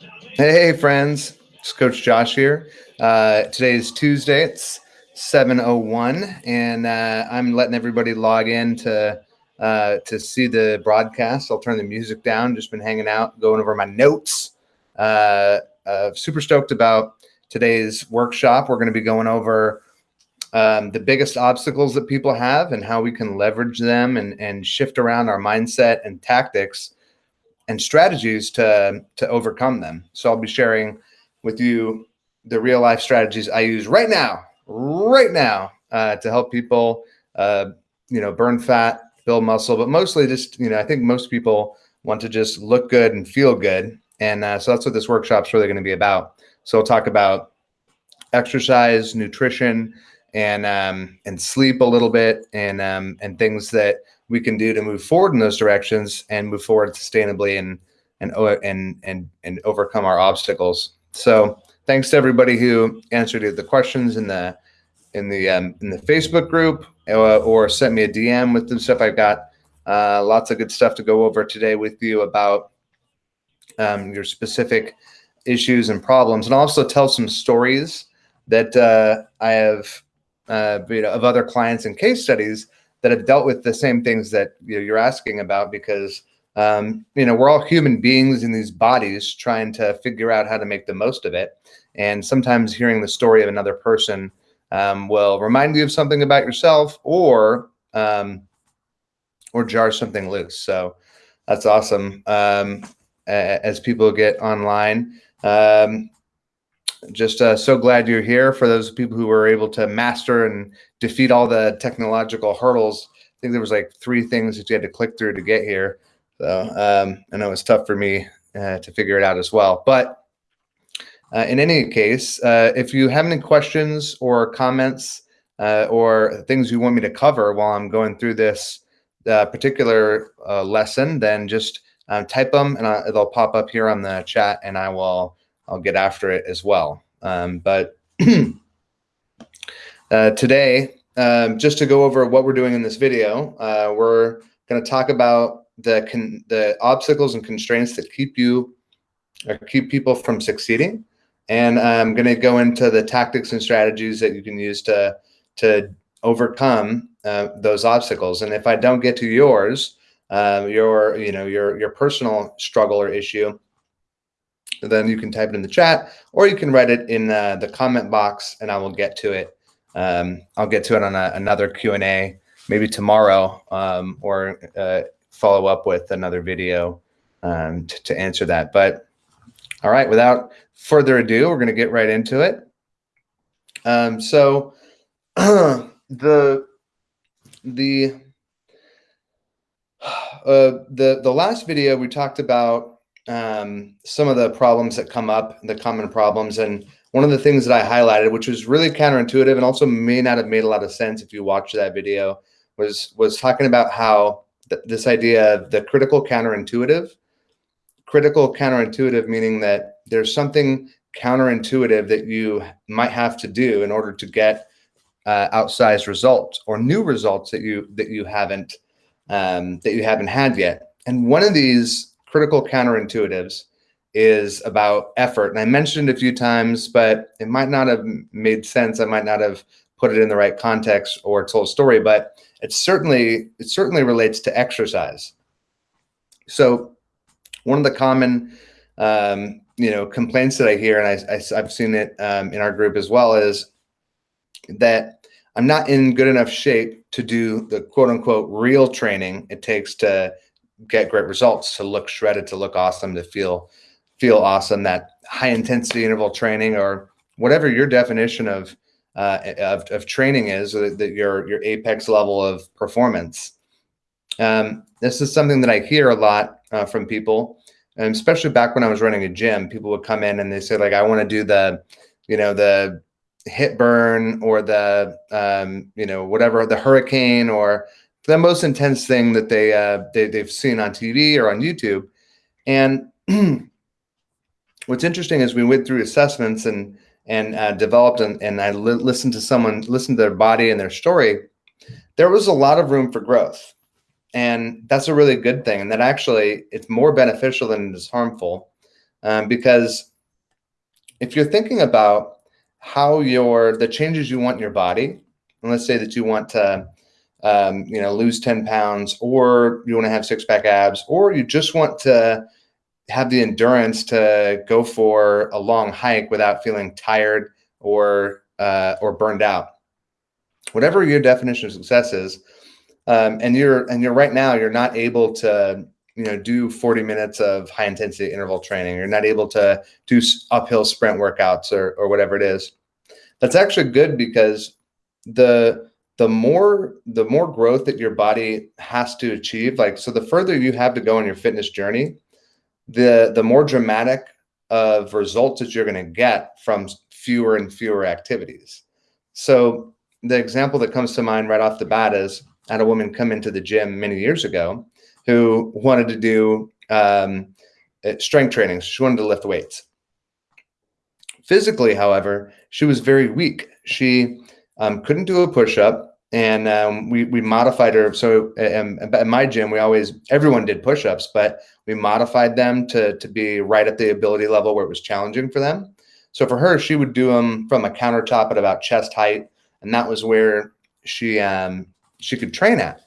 Hey, friends. It's Coach Josh here. Uh, today is Tuesday. It's 7.01, and uh, I'm letting everybody log in to, uh, to see the broadcast. I'll turn the music down. Just been hanging out, going over my notes. Uh, uh, super stoked about today's workshop. We're going to be going over um, the biggest obstacles that people have and how we can leverage them and, and shift around our mindset and tactics and strategies to to overcome them. So I'll be sharing with you the real life strategies I use right now, right now, uh, to help people, uh, you know, burn fat, build muscle, but mostly just you know I think most people want to just look good and feel good, and uh, so that's what this workshop's really going to be about. So we'll talk about exercise, nutrition, and um, and sleep a little bit, and um, and things that we can do to move forward in those directions and move forward sustainably and and and and and overcome our obstacles. So thanks to everybody who answered the questions in the in the um, in the Facebook group uh, or sent me a DM with the stuff. I've got uh, lots of good stuff to go over today with you about um, your specific issues and problems, and also tell some stories that uh, I have uh, you know of other clients and case studies that have dealt with the same things that you know, you're asking about because um, you know we're all human beings in these bodies trying to figure out how to make the most of it. And sometimes hearing the story of another person um, will remind you of something about yourself or um, or jar something loose. So that's awesome. Um, as people get online um, just uh, so glad you're here for those people who were able to master and defeat all the technological hurdles. I think there was like three things that you had to click through to get here. So um, I know it was tough for me uh, to figure it out as well. But uh, in any case, uh, if you have any questions or comments uh, or things you want me to cover while I'm going through this uh, particular lesson, then just type them and I, they'll pop up here on the chat and I will I'll get after it as well. Um, but uh, today, um, just to go over what we're doing in this video, uh, we're going to talk about the the obstacles and constraints that keep you or keep people from succeeding. And I'm going to go into the tactics and strategies that you can use to to overcome uh, those obstacles. And if I don't get to yours, um, your you know your your personal struggle or issue, then you can type it in the chat or you can write it in uh, the comment box and I will get to it. Um, I'll get to it on a, another Q&A maybe tomorrow um, or uh, follow up with another video um, to answer that. But all right, without further ado, we're going to get right into it. Um, so the the uh, the the last video we talked about um, some of the problems that come up, the common problems. And one of the things that I highlighted, which was really counterintuitive and also may not have made a lot of sense if you watch that video, was was talking about how th this idea of the critical counterintuitive, critical counterintuitive meaning that there's something counterintuitive that you might have to do in order to get uh, outsized results or new results that you that you haven't um, that you haven't had yet. And one of these critical counterintuitives is about effort. And I mentioned a few times, but it might not have made sense. I might not have put it in the right context or told a story, but it certainly it certainly relates to exercise. So one of the common um, you know complaints that I hear, and I, I, have seen it um, in our group as well, is that I'm not in good enough shape to do the quote unquote real training it takes to get great results, to look shredded, to look awesome, to feel feel awesome. That high intensity interval training or whatever your definition of uh, of, of training is, that your your apex level of performance. Um, this is something that I hear a lot uh, from people, and especially back when I was running a gym. People would come in and they say like, I want to do the, you know, the HIIT burn or the um, you know whatever the hurricane or the most intense thing that they, uh, they they've seen on TV or on YouTube. And what's interesting is we went through assessments and and uh, developed and, and I li listened to someone listen to their body and their story. There was a lot of room for growth, and that's a really good thing. And that actually it's more beneficial than it is harmful um, because if you're thinking about how your the changes you want in your body, and let's say that you want to um, you know lose 10 pounds or you want to have six pack abs or you just want to have the endurance to go for a long hike without feeling tired or uh, or burned out. Whatever your definition of success is um, and you're and you're right now you're not able to you know do 40 minutes of high intensity interval training. You're not able to do uphill sprint workouts or, or whatever it is. That's actually good because the the more the more growth that your body has to achieve like so the further you have to go on your fitness journey the the more dramatic of results that you're going to get from fewer and fewer activities so the example that comes to mind right off the bat is I had a woman come into the gym many years ago who wanted to do um, uh, strength training. She wanted to lift weights. Physically, however, she was very weak. She um, couldn't do a push up, and um, we we modified her. So um, at my gym, we always everyone did push ups, but we modified them to to be right at the ability level where it was challenging for them. So for her, she would do them from a countertop at about chest height, and that was where she um, she could train at.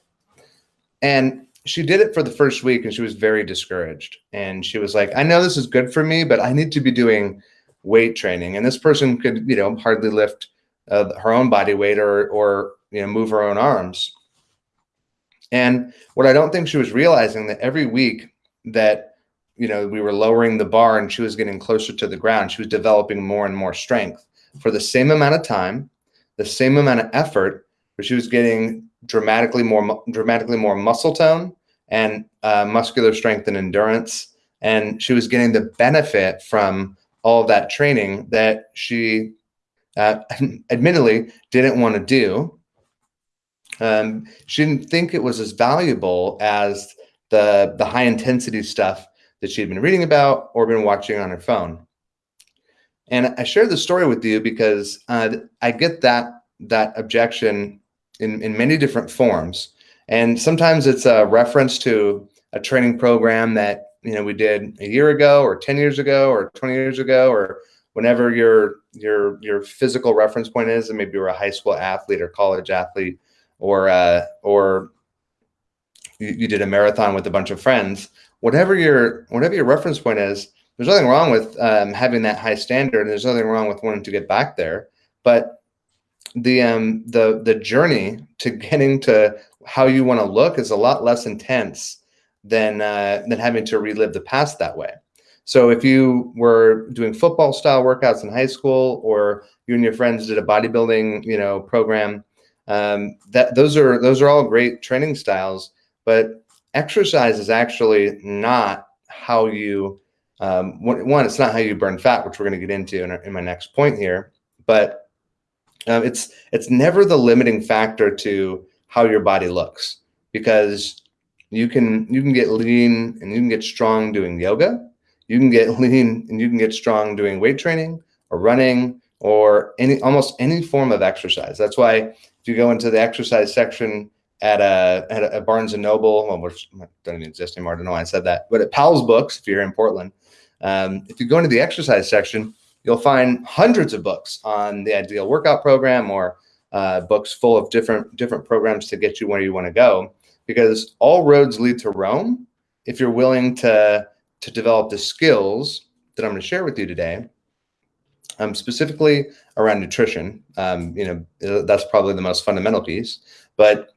And she did it for the first week and she was very discouraged. And she was like, I know this is good for me, but I need to be doing weight training. And this person could, you know, hardly lift uh, her own body weight or, or, you know, move her own arms. And what I don't think she was realizing that every week that, you know, we were lowering the bar and she was getting closer to the ground, she was developing more and more strength for the same amount of time, the same amount of effort, but she was getting dramatically more dramatically more muscle tone and uh, muscular strength and endurance. And she was getting the benefit from all that training that she uh, admittedly didn't want to do. Um, she didn't think it was as valuable as the the high intensity stuff that she had been reading about or been watching on her phone. And I share the story with you because uh, I get that that objection in, in many different forms. And sometimes it's a reference to a training program that you know we did a year ago or 10 years ago or 20 years ago or whenever your your your physical reference point is and maybe you're a high school athlete or college athlete or uh, or you, you did a marathon with a bunch of friends whatever your whatever your reference point is there's nothing wrong with um, having that high standard and there's nothing wrong with wanting to get back there but the um the the journey to getting to how you want to look is a lot less intense than uh, than having to relive the past that way. So if you were doing football style workouts in high school, or you and your friends did a bodybuilding you know program, um, that those are those are all great training styles. But exercise is actually not how you um, one. It's not how you burn fat, which we're going to get into in, in my next point here. But um, it's it's never the limiting factor to how your body looks because you can you can get lean and you can get strong doing yoga you can get lean and you can get strong doing weight training or running or any almost any form of exercise that's why if you go into the exercise section at a at a Barnes and Noble, well, which doesn't exist anymore. I don't know why I said that, but at Powell's Books, if you're in Portland, um, if you go into the exercise section, you'll find hundreds of books on the ideal workout program or uh, books full of different different programs to get you where you want to go because all roads lead to Rome if you're willing to to develop the skills that I'm going to share with you today um, specifically around nutrition um, you know that's probably the most fundamental piece but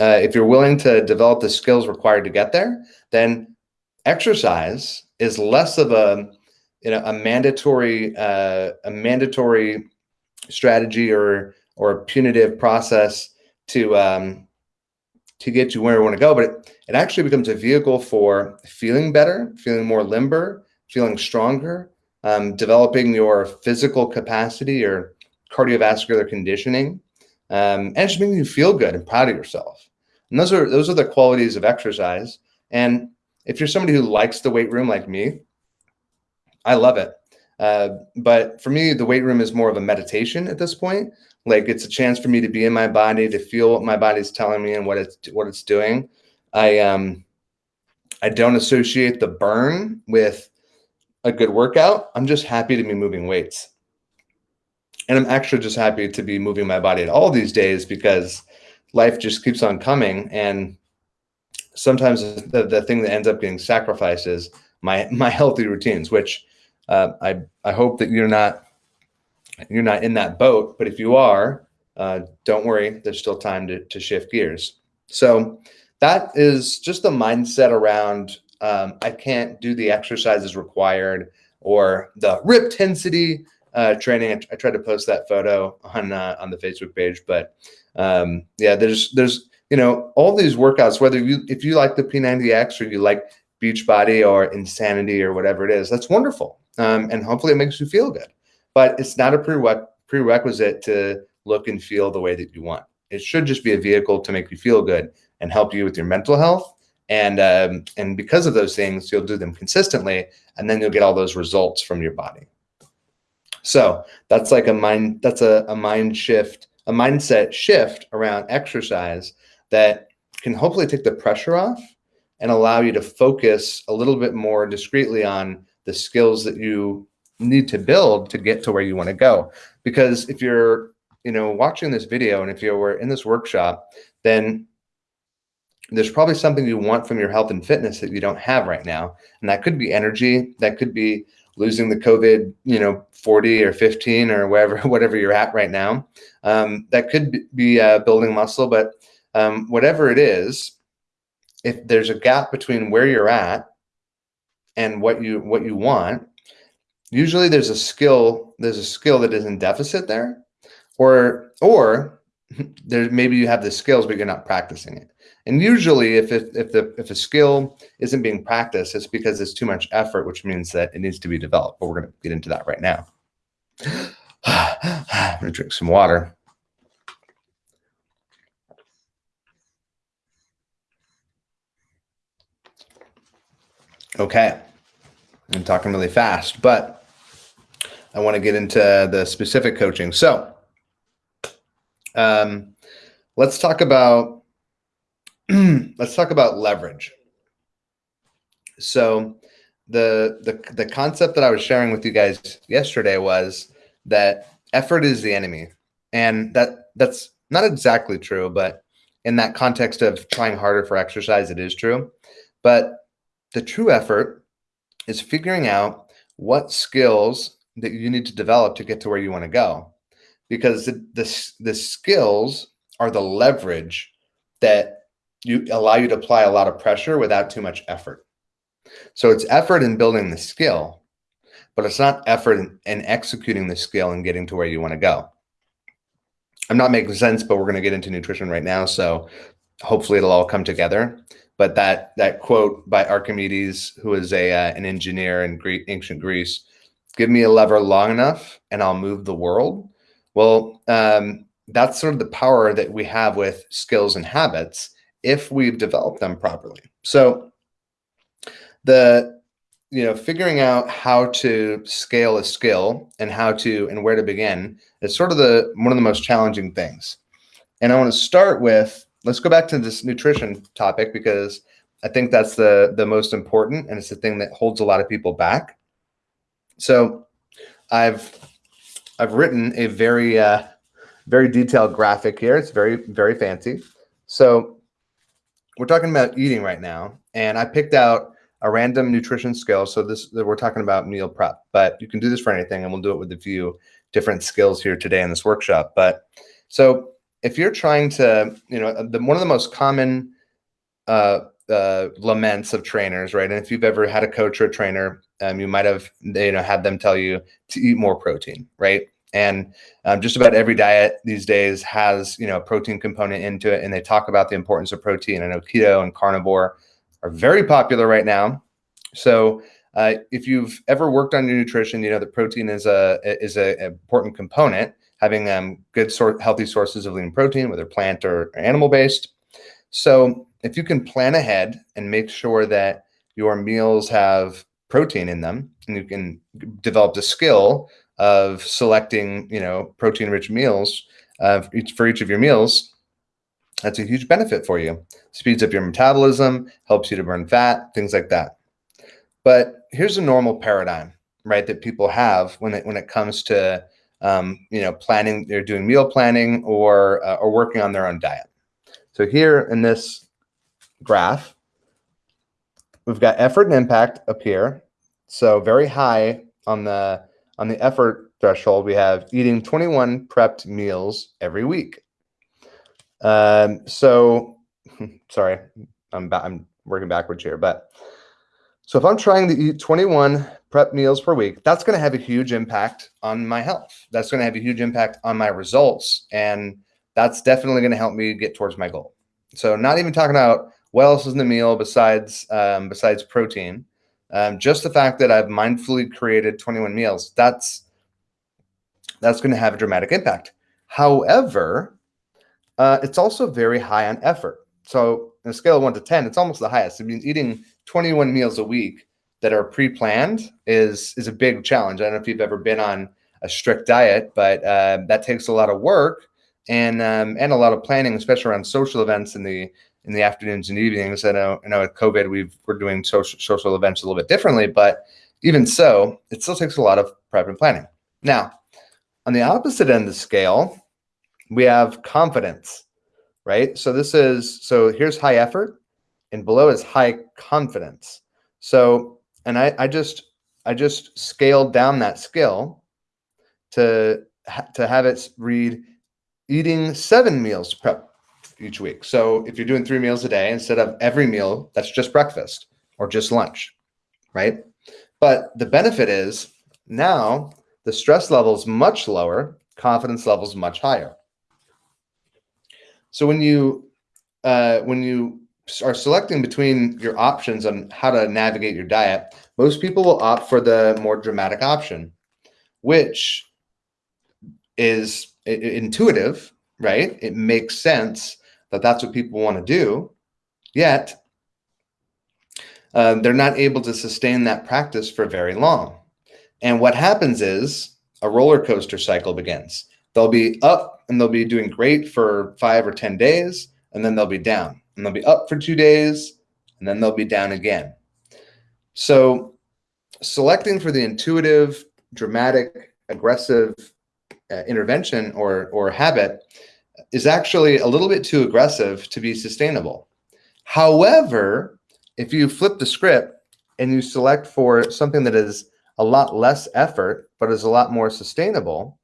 uh, if you're willing to develop the skills required to get there then exercise is less of a you know a mandatory uh, a mandatory strategy or or a punitive process to um, to get you where you want to go, but it, it actually becomes a vehicle for feeling better, feeling more limber, feeling stronger, um, developing your physical capacity or cardiovascular conditioning, um, and just making you feel good and proud of yourself. And those are those are the qualities of exercise. And if you're somebody who likes the weight room like me, I love it. Uh, but for me, the weight room is more of a meditation at this point. Like it's a chance for me to be in my body, to feel what my body's telling me and what it's what it's doing. I um I don't associate the burn with a good workout. I'm just happy to be moving weights. And I'm actually just happy to be moving my body at all these days because life just keeps on coming. And sometimes the, the thing that ends up getting sacrificed is my, my healthy routines, which uh, I, I hope that you're not, you're not in that boat, but if you are, uh, don't worry, there's still time to, to shift gears. So that is just the mindset around um, I can't do the exercises required or the rip tensity uh, training. I, I, tried to post that photo on uh, on the Facebook page, but um, yeah, there's there's you know all these workouts. Whether you if you like the P90X or you like Beachbody or Insanity or whatever it is, that's wonderful, um, and hopefully it makes you feel good. But it's not a prereq prerequisite to look and feel the way that you want. It should just be a vehicle to make you feel good and help you with your mental health and um, and because of those things, you'll do them consistently, and then you'll get all those results from your body. So that's like a mind that's a, a mind shift, a mindset shift around exercise that can hopefully take the pressure off and allow you to focus a little bit more discreetly on the skills that you need to build to get to where you want to go. Because if you're, you know, watching this video and if you were in this workshop, then there's probably something you want from your health and fitness that you don't have right now. And that could be energy. That could be losing the COVID, you know, 40 or 15 or wherever, whatever you're at right now. Um, that could be uh, building muscle, but um, whatever it is, if there's a gap between where you're at and what you what you want, usually there's a skill there's a skill that is in deficit there, or or there maybe you have the skills but you're not practicing it. And usually if, it, if, the, if a skill isn't being practiced, it's because it's too much effort, which means that it needs to be developed. But we're going to get into that right now. I'm going to drink some water. Okay. I'm talking really fast, but I want to get into the specific coaching. So um, let's talk about let's talk about leverage. So the, the, the concept that I was sharing with you guys yesterday was that effort is the enemy. And that that's not exactly true, but in that context of trying harder for exercise, it is true. But the true effort is figuring out what skills that you need to develop to get to where you want to go. Because the, the, the skills are the leverage that you allow you to apply a lot of pressure without too much effort. So it's effort in building the skill, but it's not effort in, in executing the skill and getting to where you want to go. I'm not making sense, but we're going to get into nutrition right now. So hopefully it'll all come together. But that that quote by Archimedes, who was a uh, an engineer in Greek, ancient Greece, give me a lever long enough and I'll move the world. Well, um, that's sort of the power that we have with skills and habits if we've developed them properly. So the you know figuring out how to scale a skill and how to and where to begin is sort of the one of the most challenging things. And I want to start with let's go back to this nutrition topic because I think that's the the most important and it's the thing that holds a lot of people back. So I've I've written a very uh, very detailed graphic here. It's very very fancy. So we're talking about eating right now, and I picked out a random nutrition skill. So this we're talking about meal prep, but you can do this for anything, and we'll do it with a few different skills here today in this workshop. But so if you're trying to, you know, the one of the most common uh, uh, laments of trainers, right? And if you've ever had a coach or a trainer, um, you might have, you know, had them tell you to eat more protein, right? And um, just about every diet these days has, you know, a protein component into it. And they talk about the importance of protein. I know keto and carnivore are very popular right now. So uh, if you've ever worked on your nutrition, you know that protein is a is an important component. Having um, good sort healthy sources of lean protein, whether plant or animal based. So if you can plan ahead and make sure that your meals have protein in them, and you can develop the skill of selecting, you know, protein rich meals uh, for each of your meals, that's a huge benefit for you. Speeds up your metabolism, helps you to burn fat, things like that. But here's a normal paradigm, right, that people have when it when it comes to um, you know planning. They're doing meal planning or uh, or working on their own diet. So here in this graph, we've got effort and impact up here. So very high on the on the effort threshold, we have eating 21 prepped meals every week. Um, so, sorry, I'm, I'm working backwards here, but so if I'm trying to eat 21 prep meals per week, that's going to have a huge impact on my health. That's going to have a huge impact on my results. And that's definitely going to help me get towards my goal. So not even talking about what else is in the meal besides, um, besides protein, um, just the fact that I've mindfully created 21 meals, that's, that's going to have a dramatic impact. However, uh, it's also very high on effort. So on a scale of one to 10, it's almost the highest. I mean, eating 21 meals a week that are pre-planned is, is a big challenge. I don't know if you've ever been on a strict diet, but uh, that takes a lot of work and um, and a lot of planning, especially around social events and the in the afternoons and evenings. I know, I know with COVID, we've, we're doing social, social events a little bit differently, but even so, it still takes a lot of prep and planning. Now, on the opposite end of the scale, we have confidence, right? So this is, so here's high effort and below is high confidence. So, and I, I just, I just scaled down that skill to, to have it read eating seven meals prep each week. So if you're doing three meals a day, instead of every meal, that's just breakfast or just lunch, right? But the benefit is now the stress level is much lower, confidence levels much higher. So when you uh, when you are selecting between your options on how to navigate your diet, most people will opt for the more dramatic option, which is intuitive, right? It makes sense that that's what people want to do, yet uh, they're not able to sustain that practice for very long. And what happens is a roller coaster cycle begins. They'll be up and they'll be doing great for five or 10 days, and then they'll be down. And they'll be up for two days, and then they'll be down again. So selecting for the intuitive, dramatic, aggressive uh, intervention or, or habit is actually a little bit too aggressive to be sustainable. However, if you flip the script and you select for something that is a lot less effort, but is a lot more sustainable,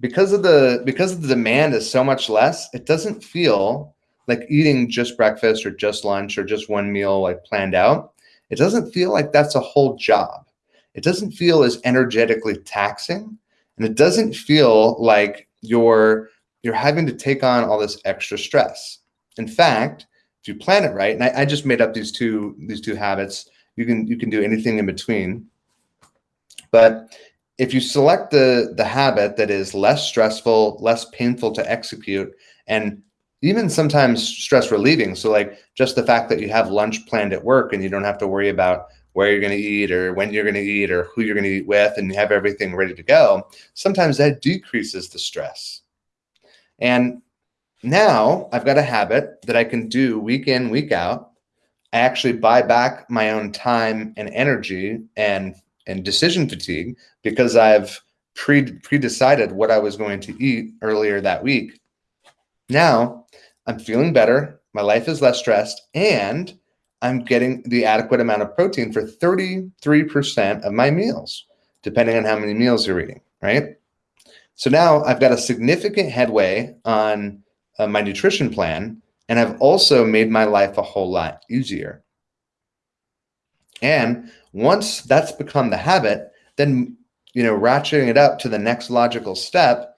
because of the because the demand is so much less, it doesn't feel like eating just breakfast or just lunch or just one meal like planned out. It doesn't feel like that's a whole job. It doesn't feel as energetically taxing, and it doesn't feel like you're you're having to take on all this extra stress. In fact, if you plan it right, and I, I just made up these two these two habits, you can you can do anything in between. But if you select the the habit that is less stressful, less painful to execute, and even sometimes stress relieving. So like just the fact that you have lunch planned at work and you don't have to worry about where you're going to eat or when you're going to eat or who you're going to eat with and you have everything ready to go, sometimes that decreases the stress. And now I've got a habit that I can do week in, week out. I actually buy back my own time and energy and and decision fatigue because I've pre pre-decided what I was going to eat earlier that week. Now I'm feeling better. My life is less stressed and I'm getting the adequate amount of protein for 33% of my meals, depending on how many meals you're eating, right? So now I've got a significant headway on uh, my nutrition plan, and I've also made my life a whole lot easier. And once that's become the habit, then, you know, ratcheting it up to the next logical step,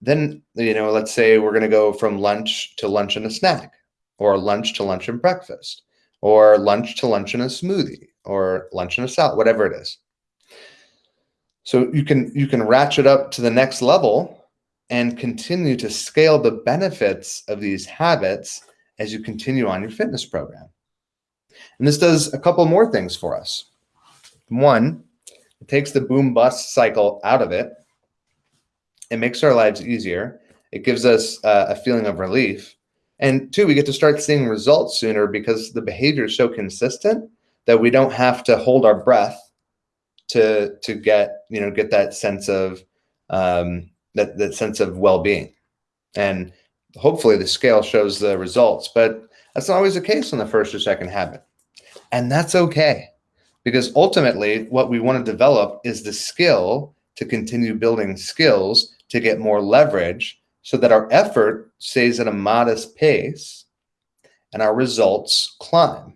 then, you know, let's say we're going to go from lunch to lunch and a snack, or lunch to lunch and breakfast, or lunch to lunch and a smoothie, or lunch and a salad, whatever it is. So you can you can ratchet up to the next level and continue to scale the benefits of these habits as you continue on your fitness program. And this does a couple more things for us. One, it takes the boom bust cycle out of it. It makes our lives easier. It gives us uh, a feeling of relief. And two, we get to start seeing results sooner because the behavior is so consistent that we don't have to hold our breath to to get you know get that sense of um, that that sense of well-being and hopefully the scale shows the results but that's not always the case on the first or second habit and that's okay because ultimately what we want to develop is the skill to continue building skills to get more leverage so that our effort stays at a modest pace and our results climb.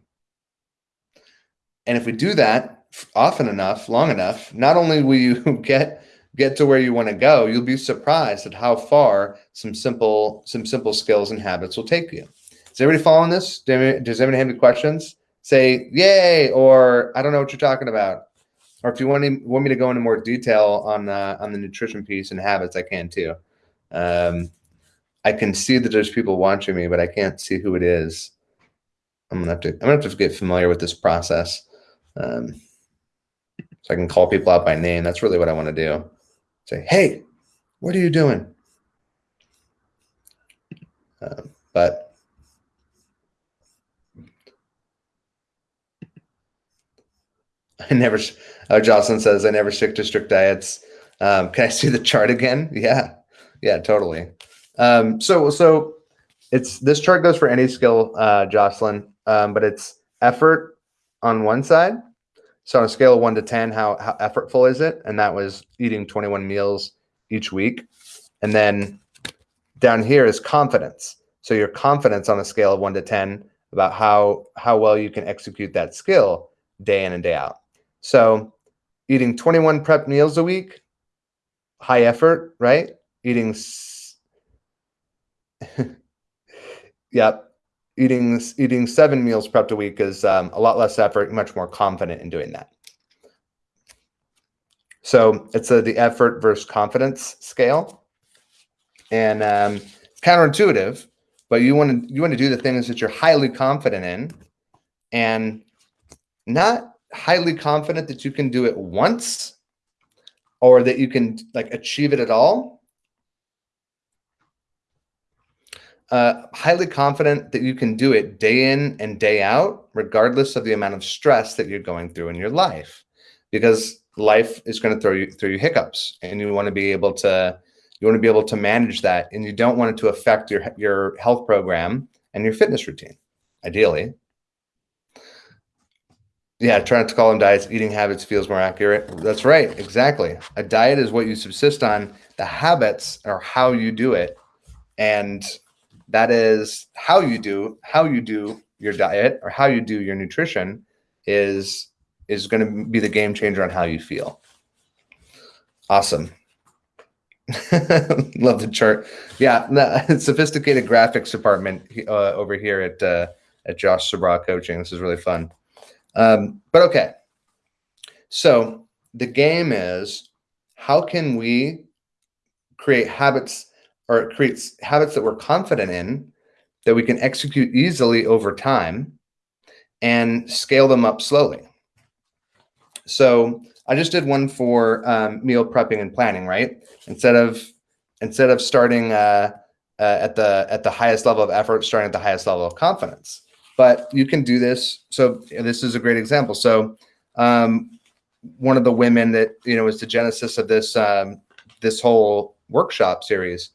And if we do that often enough, long enough, not only will you get get to where you want to go, you'll be surprised at how far some simple some simple skills and habits will take you. Is everybody following this? Does anybody have any questions? Say yay, or I don't know what you're talking about. Or if you want, to, want me to go into more detail on on the nutrition piece and habits, I can too. Um, I can see that there's people watching me, but I can't see who it is. I'm gonna have to. I'm gonna have to get familiar with this process, um, so I can call people out by name. That's really what I want to do. Say, hey, what are you doing? Uh, but I never. Oh, Jocelyn says I never stick to strict diets. Um, can I see the chart again? Yeah, yeah, totally. Um, so, so it's this chart goes for any skill, uh, Jocelyn, um, but it's effort on one side. So on a scale of one to 10, how, how effortful is it? And that was eating 21 meals each week. And then down here is confidence. So your confidence on a scale of one to 10 about how, how well you can execute that skill day in and day out. So eating 21 prep meals a week, high effort, right? Eating yep. Eating eating seven meals prepped a week is um, a lot less effort, much more confident in doing that. So it's a, the effort versus confidence scale, and um, counterintuitive, but you want to you want to do the things that you're highly confident in, and not highly confident that you can do it once, or that you can like achieve it at all, uh, highly confident that you can do it day in and day out, regardless of the amount of stress that you're going through in your life, because life is going to throw you through you hiccups, and you want to be able to you want to be able to manage that, and you don't want it to affect your your health program and your fitness routine, ideally. Yeah, trying to call them diets, eating habits feels more accurate. That's right, exactly. A diet is what you subsist on. The habits are how you do it, and that is how you do how you do your diet or how you do your nutrition is is going to be the game changer on how you feel. Awesome. Love the chart. Yeah sophisticated graphics department uh, over here at uh, at josh sabra coaching. This is really fun. Um, but okay. So the game is how can we create habits or it creates habits that we're confident in that we can execute easily over time and scale them up slowly. So I just did one for um, meal prepping and planning, right? Instead of instead of starting uh, uh, at the at the highest level of effort, starting at the highest level of confidence. But you can do this. So this is a great example. So um, one of the women that you know is the genesis of this um, this whole workshop series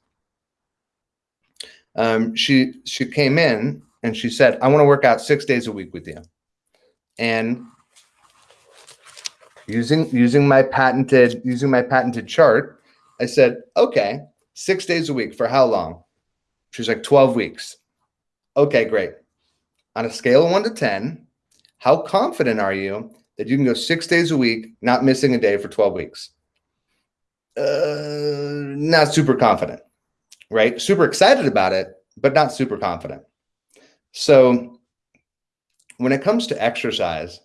um, she she came in and she said, "I want to work out six days a week with you," and using using my patented using my patented chart, I said, "Okay, six days a week for how long?" She's like, 12 weeks. Okay, great. On a scale of one to 10, how confident are you that you can go six days a week, not missing a day for 12 weeks? Uh, not super confident right? Super excited about it, but not super confident. So when it comes to exercise,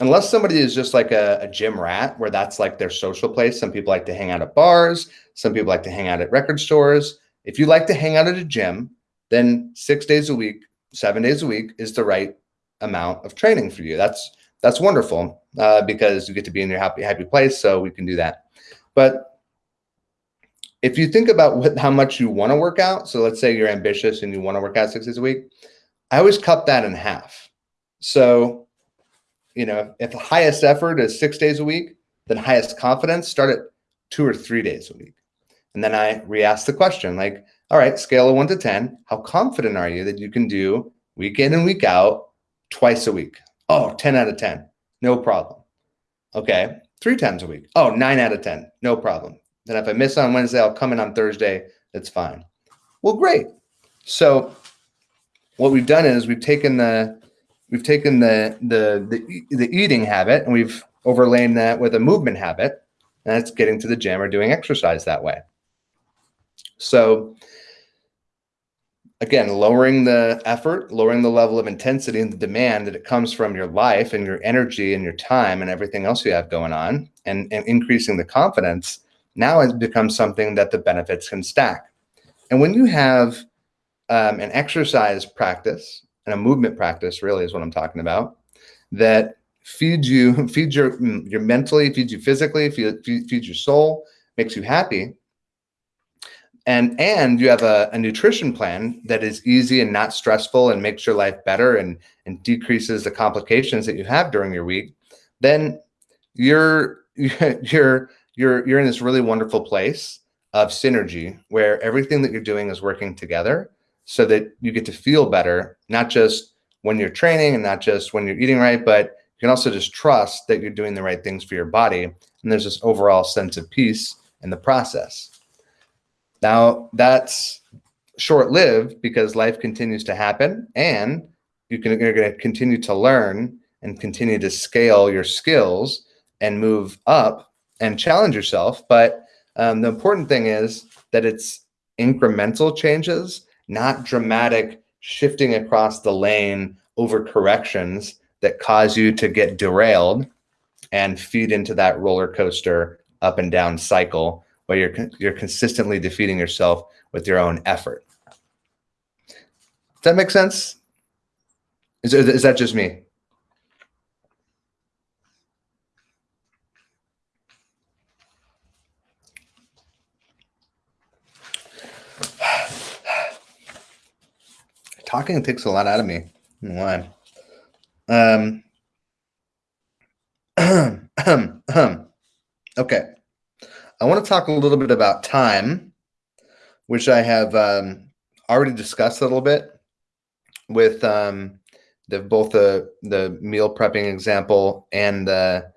unless somebody is just like a, a, gym rat where that's like their social place, some people like to hang out at bars, some people like to hang out at record stores. If you like to hang out at a gym, then six days a week, seven days a week is the right amount of training for you. That's that's wonderful uh, because you get to be in your happy happy place. So we can do that. But if you think about what, how much you want to work out, so let's say you're ambitious and you want to work out six days a week, I always cut that in half. So you know, if the highest effort is six days a week, then highest confidence, start at two or three days a week. And then I re-ask the question like, all right, scale of one to 10, how confident are you that you can do week in and week out, twice a week? Oh, 10 out of 10, no problem. Okay, three times a week. Oh, nine out of 10, no problem. Then if I miss on Wednesday, I'll come in on Thursday. That's fine. Well, great. So what we've done is we've taken the we've taken the the the, the eating habit and we've overlain that with a movement habit, and that's getting to the gym or doing exercise that way. So again, lowering the effort, lowering the level of intensity and the demand that it comes from your life and your energy and your time and everything else you have going on and, and increasing the confidence now has become something that the benefits can stack. And when you have um, an exercise practice and a movement practice really is what I'm talking about that feeds you, feeds your, your mentally, feeds you physically, feeds, feeds your soul, makes you happy, and and you have a, a, nutrition plan that is easy and not stressful and makes your life better and and decreases the complications that you have during your week then you're you're you're you're in this really wonderful place of synergy where everything that you're doing is working together so that you get to feel better not just when you're training and not just when you're eating right but you can also just trust that you're doing the right things for your body. And there's this overall sense of peace in the process. Now that's short-lived because life continues to happen and you can, you're going to continue to learn and continue to scale your skills and move up and challenge yourself. But um, the important thing is that it's incremental changes, not dramatic shifting across the lane over corrections that cause you to get derailed and feed into that roller coaster up and down cycle where you're you're consistently defeating yourself with your own effort. Does that make sense? Is, is that just me? Talking takes a lot out of me. Why? Um, okay. I want to talk a little bit about time, which I have um, already discussed a little bit with um, the both the the meal prepping example and the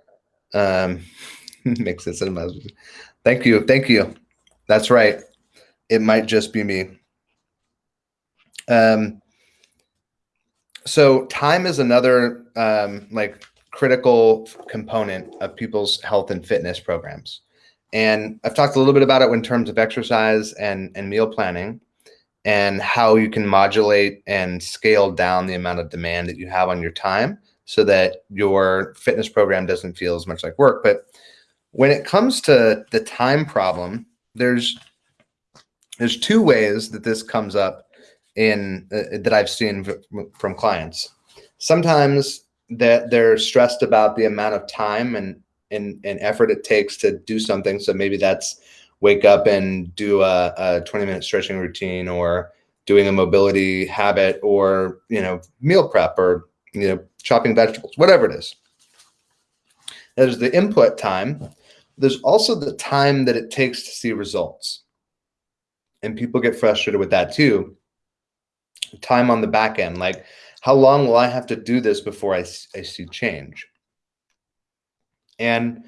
um, makes sense. Thank you, thank you. That's right. It might just be me. Um, so time is another um, like critical component of people's health and fitness programs. And I've talked a little bit about it in terms of exercise and, and meal planning and how you can modulate and scale down the amount of demand that you have on your time so that your fitness program doesn't feel as much like work. But when it comes to the time problem, there's there's two ways that this comes up in uh, that I've seen from clients. Sometimes that they're stressed about the amount of time and and, and effort it takes to do something. So maybe that's wake up and do a, a 20 minute stretching routine or doing a mobility habit or, you know, meal prep or, you know, chopping vegetables, whatever it is. There's the input time. There's also the time that it takes to see results. And people get frustrated with that too. Time on the back end, like how long will I have to do this before I, I see change? And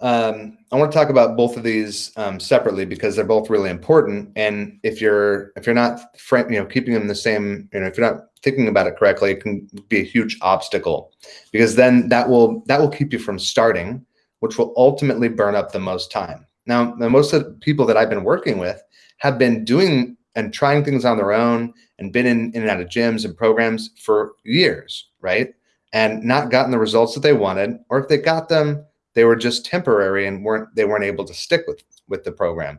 um, I want to talk about both of these um, separately because they're both really important. And if you're if you're not you know keeping them the same, you know, if you're not thinking about it correctly, it can be a huge obstacle because then that will that will keep you from starting, which will ultimately burn up the most time. Now, most of the people that I've been working with have been doing and trying things on their own and been in, in and out of gyms and programs for years, right? and not gotten the results that they wanted, or if they got them, they were just temporary and weren't they weren't able to stick with with the program,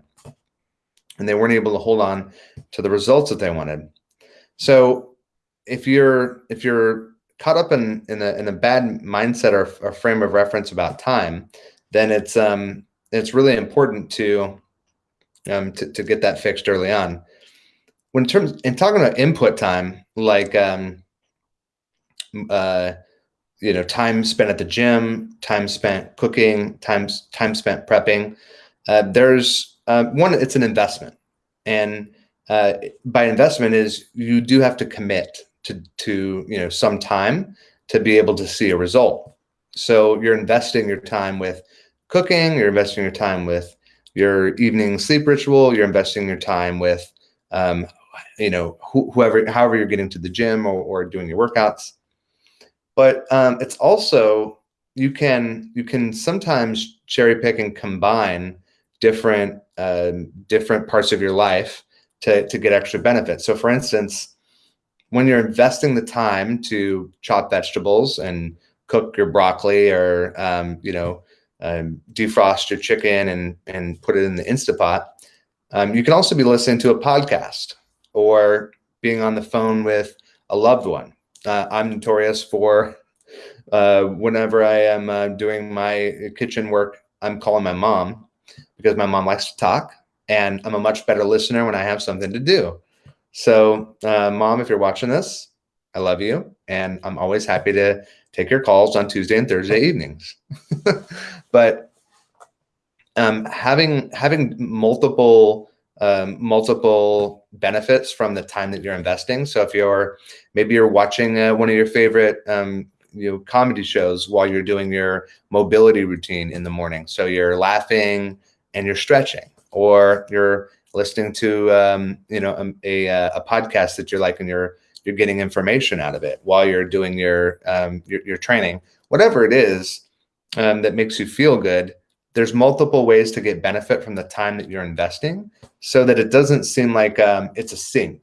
and they weren't able to hold on to the results that they wanted. So if you're if you're caught up in in a, in a bad mindset or, or frame of reference about time, then it's um it's really important to um to, to get that fixed early on. When in terms in talking about input time, like um uh, you know, time spent at the gym, time spent cooking, time time spent prepping. Uh, there's uh, one. It's an investment, and uh, by investment is you do have to commit to to you know some time to be able to see a result. So you're investing your time with cooking. You're investing your time with your evening sleep ritual. You're investing your time with um, you know wh whoever however you're getting to the gym or, or doing your workouts but um, it's also you can you can sometimes cherry pick and combine different uh, different parts of your life to to get extra benefits. So, for instance, when you're investing the time to chop vegetables and cook your broccoli, or um, you know, um, defrost your chicken and and put it in the Instapot, um, you can also be listening to a podcast or being on the phone with a loved one uh, I'm notorious for uh, whenever I am uh, doing my kitchen work, I'm calling my mom because my mom likes to talk and I'm a much better listener when I have something to do. So, uh, mom, if you're watching this, I love you. And I'm always happy to take your calls on Tuesday and Thursday evenings. but um, having having multiple um, multiple benefits from the time that you're investing. So if you're maybe you're watching uh, one of your favorite um, you know comedy shows while you're doing your mobility routine in the morning, so you're laughing and you're stretching, or you're listening to um, you know um, a, a, a podcast that you're like and you're you're getting information out of it while you're doing your um, your, your training, whatever it is um, that makes you feel good there's multiple ways to get benefit from the time that you're investing so that it doesn't seem like um, it's a sink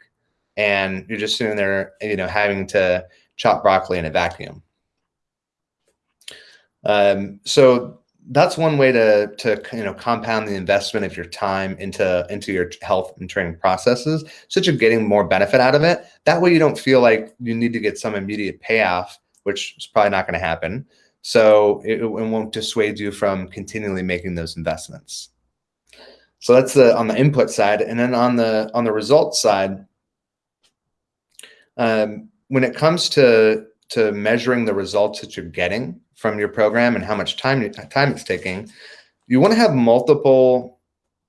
and you're just sitting there, you know, having to chop broccoli in a vacuum. Um, so that's one way to, to, you know, compound the investment of your time into, into your health and training processes so you're getting more benefit out of it. That way you don't feel like you need to get some immediate payoff, which is probably not going to happen. So it, it won't dissuade you from continually making those investments. So that's the on the input side, and then on the on the results side, um, when it comes to to measuring the results that you're getting from your program and how much time time it's taking, you want to have multiple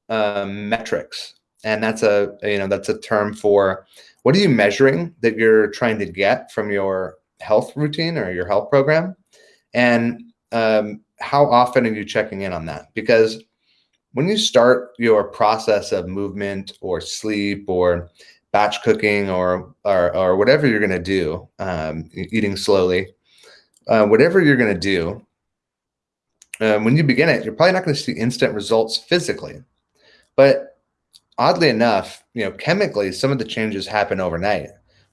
um, metrics, and that's a you know that's a term for what are you measuring that you're trying to get from your health routine or your health program and um, how often are you checking in on that? Because when you start your process of movement or sleep or batch cooking or or, or whatever you're going to do, um, eating slowly, uh, whatever you're going to do, um, when you begin it, you're probably not going to see instant results physically. But oddly enough, you know, chemically, some of the changes happen overnight.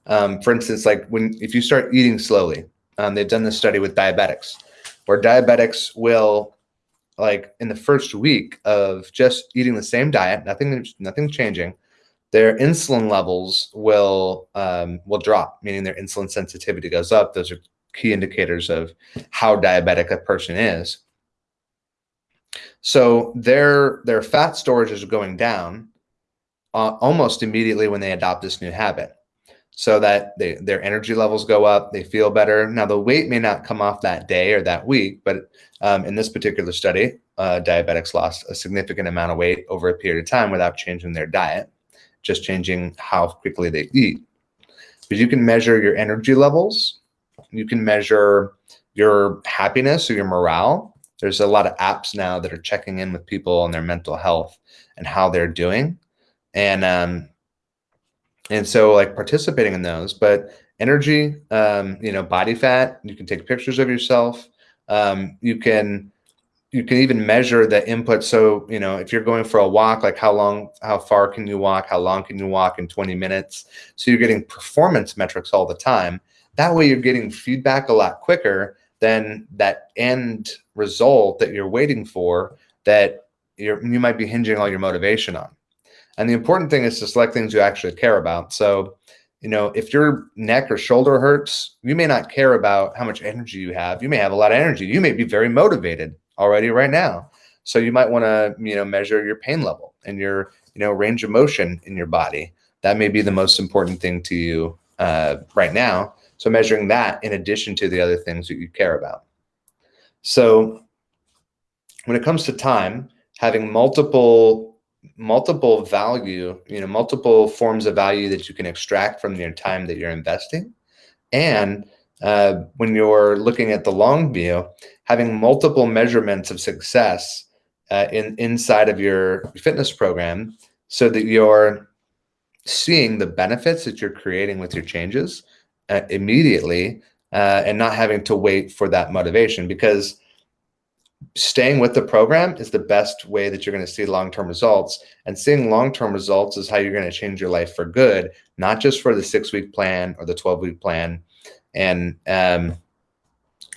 Um, for instance, like when if you start eating slowly, um, they've done this study with diabetics, where diabetics will, like in the first week of just eating the same diet, nothing, nothing changing, their insulin levels will um, will drop, meaning their insulin sensitivity goes up. Those are key indicators of how diabetic a person is. So their their fat storage is going down uh, almost immediately when they adopt this new habit so that they, their energy levels go up, they feel better. Now, the weight may not come off that day or that week, but um, in this particular study, uh, diabetics lost a significant amount of weight over a period of time without changing their diet, just changing how quickly they eat. But you can measure your energy levels, you can measure your happiness or your morale. There's a lot of apps now that are checking in with people on their mental health and how they're doing. And um, and so like participating in those but energy um, you know body fat you can take pictures of yourself. Um, you can you can even measure the input. So you know if you're going for a walk like how long how far can you walk? How long can you walk in 20 minutes? So you're getting performance metrics all the time. That way you're getting feedback a lot quicker than that end result that you're waiting for that you're, you might be hinging all your motivation on and the important thing is to select things you actually care about. So, you know, if your neck or shoulder hurts, you may not care about how much energy you have. You may have a lot of energy. You may be very motivated already right now. So you might want to, you know, measure your pain level and your, you know, range of motion in your body. That may be the most important thing to you uh, right now So measuring that in addition to the other things that you care about. So when it comes to time, having multiple multiple value, you know, multiple forms of value that you can extract from your time that you're investing. And uh, when you're looking at the long view, having multiple measurements of success uh, in inside of your fitness program so that you're seeing the benefits that you're creating with your changes uh, immediately uh, and not having to wait for that motivation because staying with the program is the best way that you're going to see long-term results and seeing long-term results is how you're going to change your life for good not just for the six week plan or the 12 week plan and um,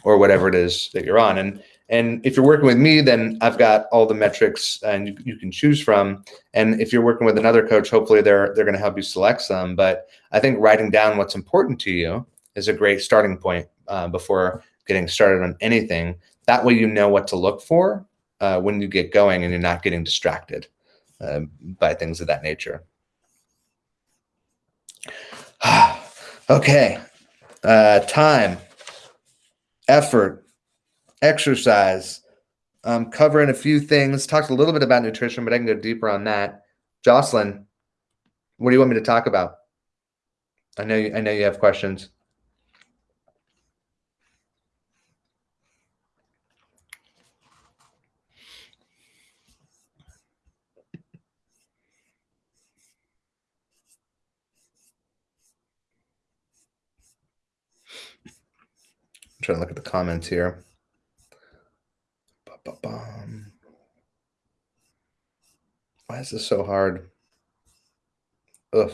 or whatever it is that you're on. And and if you're working with me then i've got all the metrics and you, you can choose from. And if you're working with another coach hopefully they're they're going to help you select some. But i think writing down what's important to you is a great starting point uh, before getting started on anything that way you know what to look for uh, when you get going and you're not getting distracted uh, by things of that nature. okay. Uh, time, effort, exercise. I'm covering a few things. Talked a little bit about nutrition, but I can go deeper on that. Jocelyn, what do you want me to talk about? I know you, I know you have questions. Trying to look at the comments here. Why is this so hard? Ugh.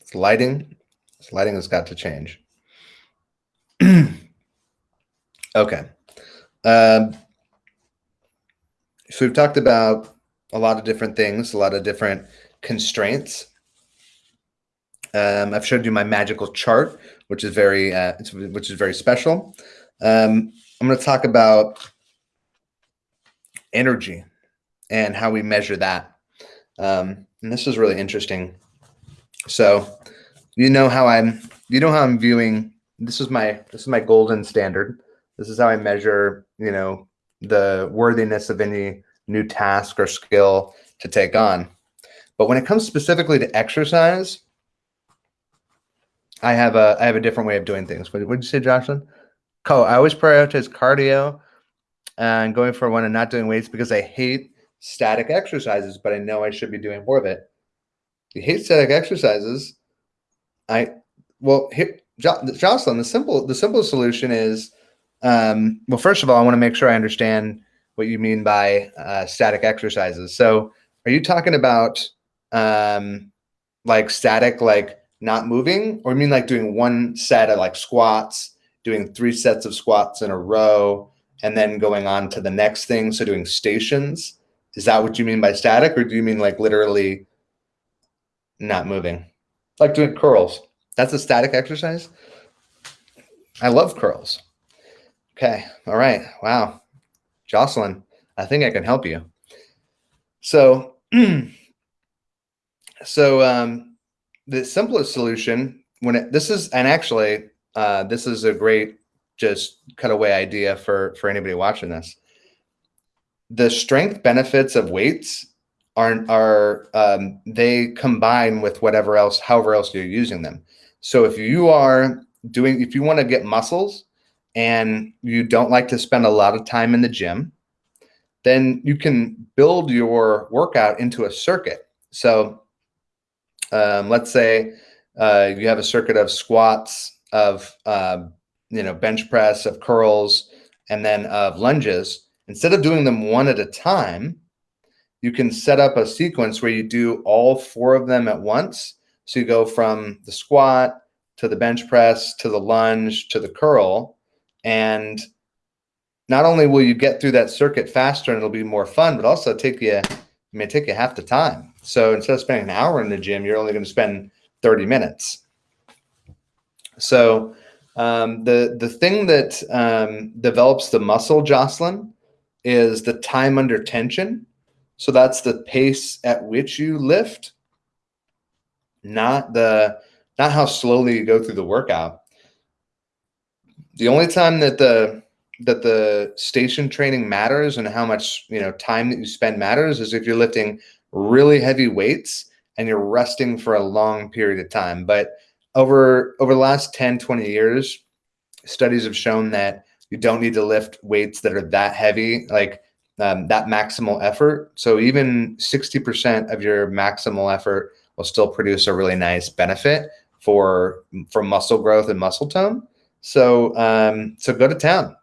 It's lighting. This lighting has got to change. okay. Um, so we've talked about a lot of different things, a lot of different constraints. Um, I've showed you my magical chart, which is very uh, which is very special. Um, I'm going to talk about energy and how we measure that. Um, and this is really interesting. So, you know how I'm you know how I'm viewing this is my this is my golden standard. This is how I measure, you know, the worthiness of any new task or skill to take on. But when it comes specifically to exercise, I have a I have a different way of doing things. What did you say, Jocelyn? Co, I always prioritize cardio and going for one and not doing weights because I hate static exercises, but I know I should be doing more of it. You hate static exercises. I well, here, jo Jocelyn, the simple the simple solution is um, well, first of all, I want to make sure I understand what you mean by uh, static exercises. So, are you talking about um, like static, like not moving, or you mean like doing one set of like squats, doing three sets of squats in a row, and then going on to the next thing? So doing stations. Is that what you mean by static, or do you mean like literally not moving? Like doing curls. That's a static exercise. I love curls. Okay. All right. Wow. Jocelyn, I think I can help you. So, so um, the simplest solution when it, this is, and actually, uh, this is a great just cutaway idea for for anybody watching this. The strength benefits of weights are are um, they combine with whatever else, however else you're using them. So if you are doing, if you want to get muscles and you don't like to spend a lot of time in the gym, then you can build your workout into a circuit. So um, let's say uh, you have a circuit of squats, of uh, you know bench press, of curls, and then of lunges. Instead of doing them one at a time, you can set up a sequence where you do all four of them at once. So you go from the squat to the bench press to the lunge to the curl, and not only will you get through that circuit faster and it'll be more fun, but also take you, it may take you half the time. So instead of spending an hour in the gym, you're only going to spend 30 minutes. So um, the the thing that um, develops the muscle, Jocelyn, is the time under tension. So that's the pace at which you lift, not the not how slowly you go through the workout. The only time that the that the station training matters and how much you know time that you spend matters is if you're lifting really heavy weights and you're resting for a long period of time. But over over the last 10, 20 years, studies have shown that you don't need to lift weights that are that heavy, like um, that maximal effort. So even 60% of your maximal effort will still produce a really nice benefit for for muscle growth and muscle tone. So um, so go to town,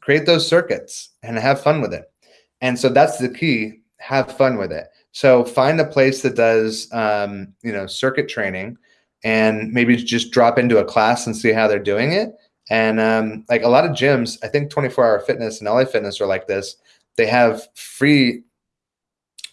create those circuits, and have fun with it. And so that's the key: have fun with it. So find a place that does um, you know circuit training, and maybe just drop into a class and see how they're doing it. And um, like a lot of gyms, I think 24 Hour Fitness and LA Fitness are like this. They have free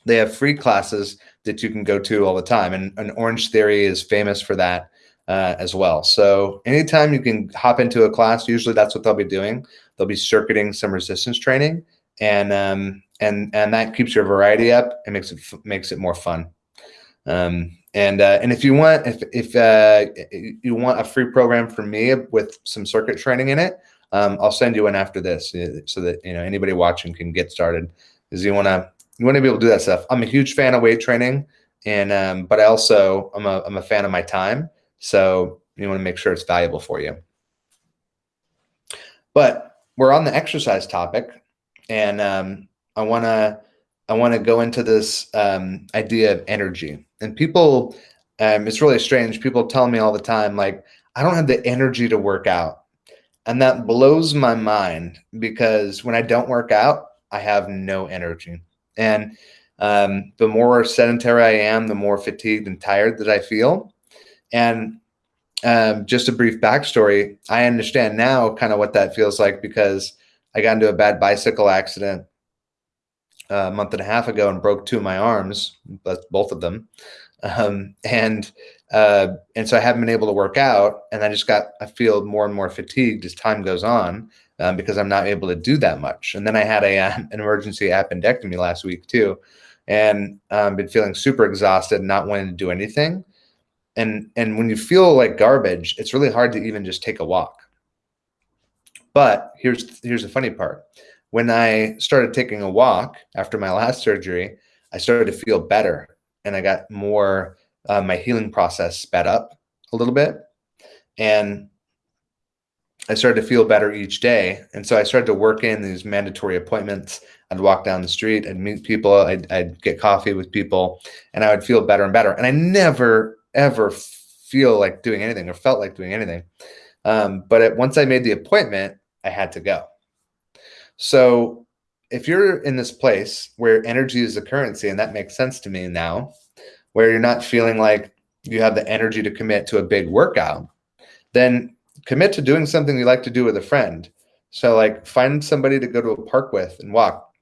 they have free classes that you can go to all the time. And, and Orange Theory is famous for that uh, as well. So anytime you can hop into a class, usually that's what they'll be doing. They'll be circuiting some resistance training, and um, and and that keeps your variety up and makes it makes it more fun. Um, and uh, and if you want if if uh, you want a free program from me with some circuit training in it, um, I'll send you one after this uh, so that you know anybody watching can get started. Is you want to you want to be able to do that stuff. I'm a huge fan of weight training, and um, but I also I'm a I'm a fan of my time. So you want to make sure it's valuable for you. But we're on the exercise topic, and um, I want to I want to go into this um, idea of energy. And people, um, it's really strange. People tell me all the time, like, I don't have the energy to work out, and that blows my mind because when I don't work out, I have no energy. And um, the more sedentary I am, the more fatigued and tired that I feel. And um, just a brief backstory, I understand now kind of what that feels like because I got into a bad bicycle accident a month and a half ago and broke two of my arms, both of them. Um, and uh, and so I haven't been able to work out, and I just got I feel more and more fatigued as time goes on um, because I'm not able to do that much. And then I had a an emergency appendectomy last week too, and um, been feeling super exhausted, not wanting to do anything. And and when you feel like garbage, it's really hard to even just take a walk. But here's here's the funny part. When I started taking a walk after my last surgery, I started to feel better, and I got more. Uh, my healing process sped up a little bit, and I started to feel better each day. And so I started to work in these mandatory appointments. I'd walk down the street, I'd meet people, I'd, I'd, get coffee with people, and I would feel better and better. And I never, ever feel like doing anything or felt like doing anything. Um, but it, once I made the appointment, I had to go. So if you're in this place where energy is the currency, and that makes sense to me now, where you're not feeling like you have the energy to commit to a big workout, then commit to doing something you like to do with a friend. So like find somebody to go to a park with and walk.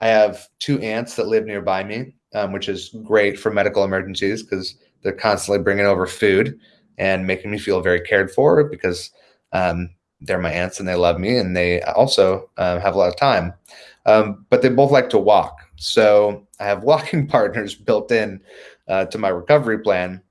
I have two aunts that live nearby me, um, which is great for medical emergencies because they're constantly bringing over food and making me feel very cared for because um, they're my aunts and they love me and they also uh, have a lot of time. Um, but they both like to walk. So I have walking partners built in uh, to my recovery plan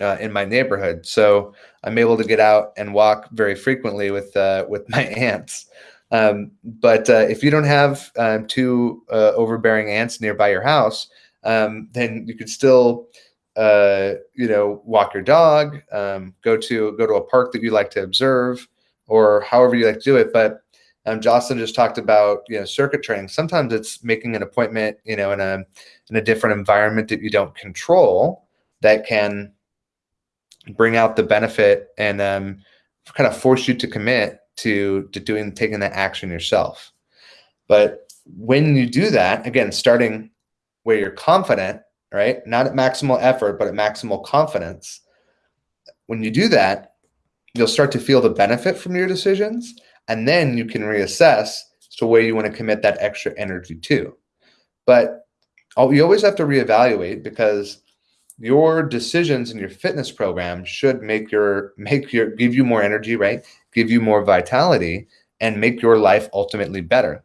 uh, in my neighborhood. So I'm able to get out and walk very frequently with uh, with my aunts. Um, but uh, if you don't have um, two overbearing aunts nearby your house, um, then you could still, uh, you know, walk your dog, um, go to go to a park that you like to observe, or however you like to do it. But um, Jocelyn just talked about you know circuit training. Sometimes it's making an appointment, you know, in a in a different environment that you don't control that can bring out the benefit and um, kind of force you to commit to to doing taking that action yourself. But when you do that, again, starting where you're confident, right? Not at maximal effort, but at maximal confidence. When you do that, you'll start to feel the benefit from your decisions, and then you can reassess to where you want to commit that extra energy to. But you always have to reevaluate because your decisions in your fitness program should make your make your give you more energy right give you more vitality and make your life ultimately better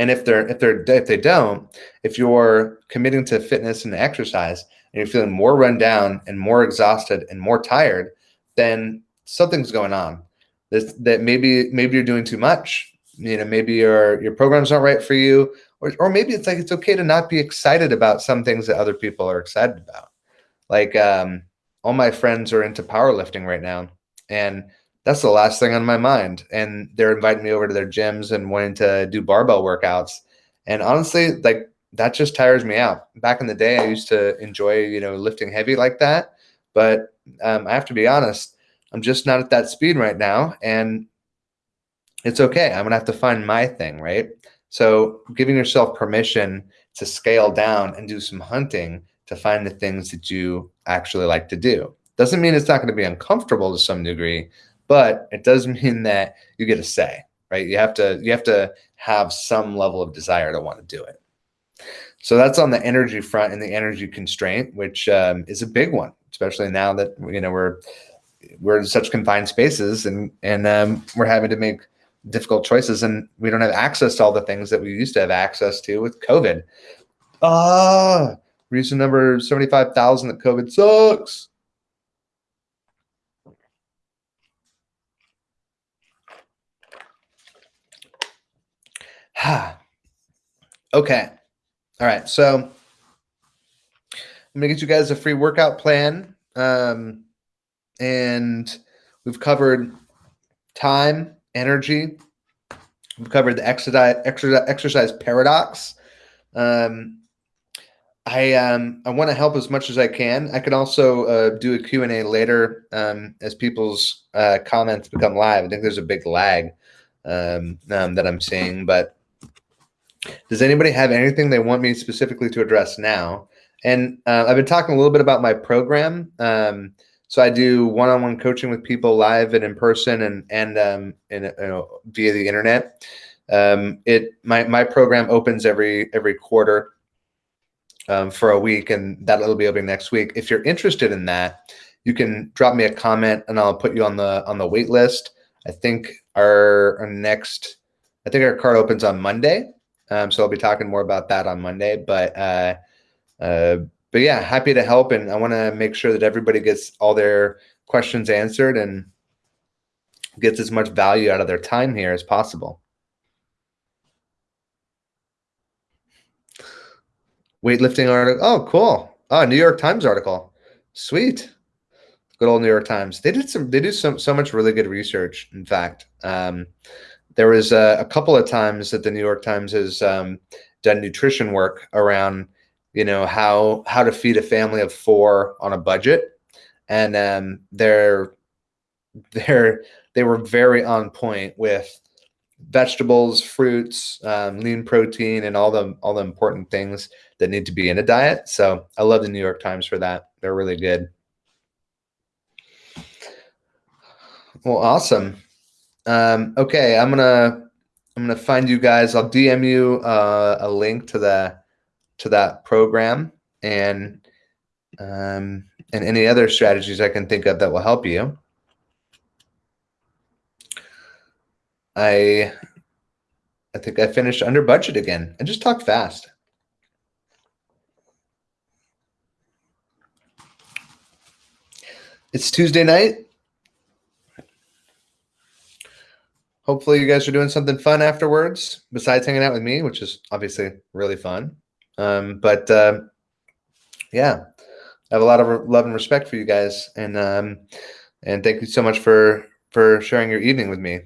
and if they're if they're if they don't if you're committing to fitness and exercise and you're feeling more run down and more exhausted and more tired, then something's going on. This, that maybe maybe you're doing too much. You know, maybe your your program's not right for you, or or maybe it's like it's okay to not be excited about some things that other people are excited about. Like um, all my friends are into powerlifting right now, and that's the last thing on my mind. And they're inviting me over to their gyms and wanting to do barbell workouts. And honestly, like that just tires me out. Back in the day, I used to enjoy, you know, lifting heavy like that. But um, I have to be honest, I'm just not at that speed right now. And it's okay. I'm going to have to find my thing, right? So giving yourself permission to scale down and do some hunting to find the things that you actually like to do. Doesn't mean it's not going to be uncomfortable to some degree, but it does mean that you get a say, right? You have to you have to have some level of desire to want to do it. So that's on the energy front and the energy constraint, which um, is a big one, especially now that you know we're we're in such confined spaces and and um, we're having to make difficult choices and we don't have access to all the things that we used to have access to with COVID. Ah, reason number 75,000 that COVID sucks. okay. All right. So I'm going to get you guys a free workout plan. Um, and we've covered time, energy. We've covered the exercise, exercise, exercise paradox. Um, I um, I want to help as much as I can. I could also uh, do a Q&A later um, as people's uh, comments become live. I think there's a big lag um, um, that I'm seeing, but does anybody have anything they want me specifically to address now? And uh, I've been talking a little bit about my program. Um, so I do one-on-one coaching with people live and in person and and um, you know, via the internet. Um, it my my program opens every every quarter um, for a week, and that'll be opening next week. If you're interested in that, you can drop me a comment, and I'll put you on the on the wait list. I think our, our next, I think our card opens on Monday, um, so I'll be talking more about that on Monday. But uh, uh, but yeah, happy to help, and I want to make sure that everybody gets all their questions answered and gets as much value out of their time here as possible. Weightlifting article. Oh, cool. Oh, New York Times article. Sweet. Good old New York Times. They did some. They do some so much really good research. In fact, um, there was a, a, couple of times that the New York Times has um, done nutrition work around you know how how to feed a family of four on a budget. And um, they're they're they were very on point with vegetables fruits um, lean protein and all the all the important things that need to be in a diet. So i love the new york times for that. They're really good. Well awesome um, okay i'm gonna i'm gonna find you guys i'll dm you uh, a link to the to that program and um, and any other strategies I can think of that will help you. I I think I finished under budget again. I just talked fast. It's Tuesday night. Hopefully you guys are doing something fun afterwards besides hanging out with me, which is obviously really fun. Um, but uh, yeah, I have a lot of love and respect for you guys, and um, and thank you so much for for sharing your evening with me.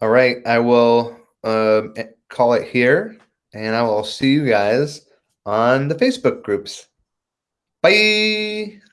All right, I will uh, call it here, and I will see you guys on the Facebook groups. Bye.